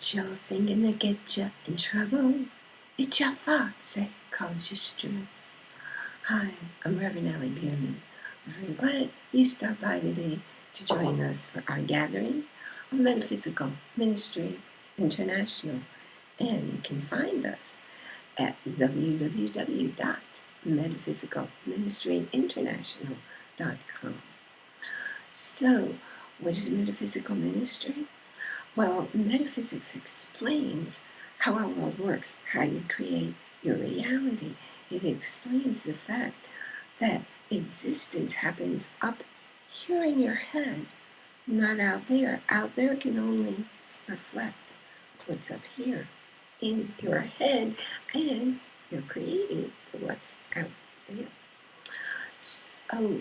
Your thinking that gets you in trouble. It's your thoughts that cause you stress. Hi, I'm Reverend Ellie Bierman. We're very glad you stopped by today to join us for our gathering of Metaphysical Ministry International. And you can find us at www.metaphysicalministryinternational.com. So, what is metaphysical ministry? Well, metaphysics explains how our world works, how you create your reality. It explains the fact that existence happens up here in your head, not out there. Out there can only reflect what's up here in your head, and you're creating what's out there. So, oh,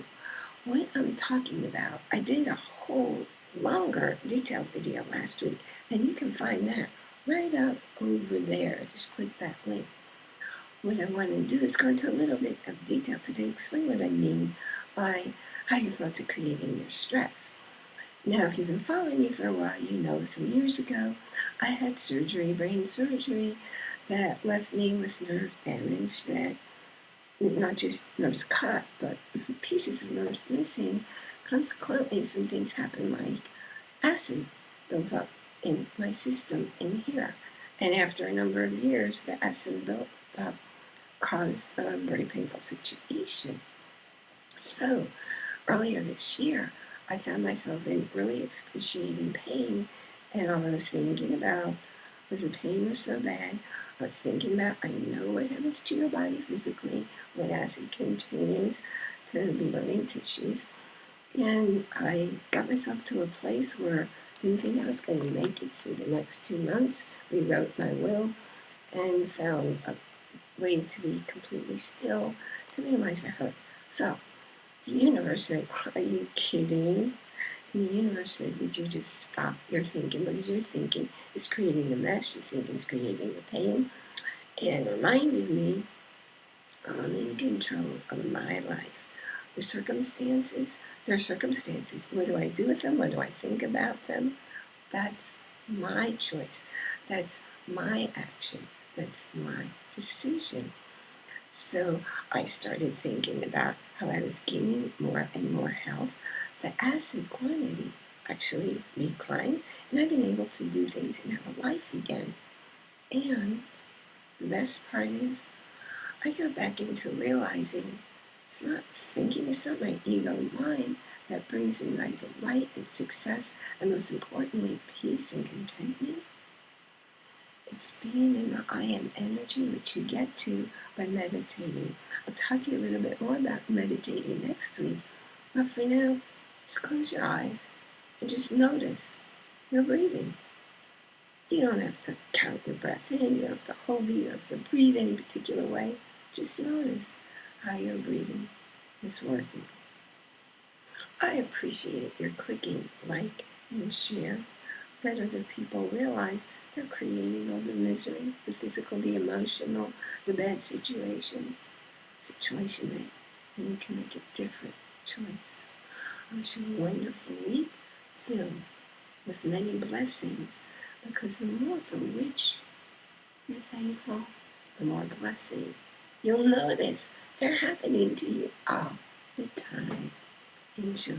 what I'm talking about, I did a whole longer detailed video last week, and you can find that right up over there. Just click that link. What I want to do is go into a little bit of detail today, explain what I mean by how your thoughts are creating your stress. Now, if you've been following me for a while, you know some years ago I had surgery, brain surgery, that left me with nerve damage that not just nerves cut, but pieces of nerves missing Consequently, some things happen like acid builds up in my system in here. And after a number of years, the acid built up caused a very painful situation. So, earlier this year, I found myself in really excruciating pain, and all I was thinking about was the pain was so bad. I was thinking about I know what happens to your body physically when acid continues to be burning tissues. And I got myself to a place where I didn't think I was going to make it through the next two months, rewrote my will, and found a way to be completely still to minimize the hurt. So the universe said, Are you kidding? And the universe said, Would you just stop your thinking? Because your thinking is creating the mess, your thinking is creating the pain. And reminded me, I'm in control of my life the circumstances, their circumstances. What do I do with them? What do I think about them? That's my choice. That's my action. That's my decision. So I started thinking about how I was gaining more and more health. The acid quantity actually declined, and I've been able to do things and have a life again. And the best part is, I got back into realizing it's not thinking, it's not my ego mind that brings me my delight and success, and most importantly, peace and contentment. It's being in the I am energy, which you get to by meditating. I'll talk to you a little bit more about meditating next week. But for now, just close your eyes and just notice your breathing. You don't have to count your breath in, you don't have to hold it, you don't have to breathe any particular way. Just notice how your breathing is working. I appreciate your clicking like and share. Let other people realize they're creating all the misery, the physical, the emotional, the bad situations. It's a choice you make, and you can make a different choice. I wish you a wonderful week filled with many blessings because the more for which you're thankful, the more blessings you'll notice they're happening to you all the time. Enjoy.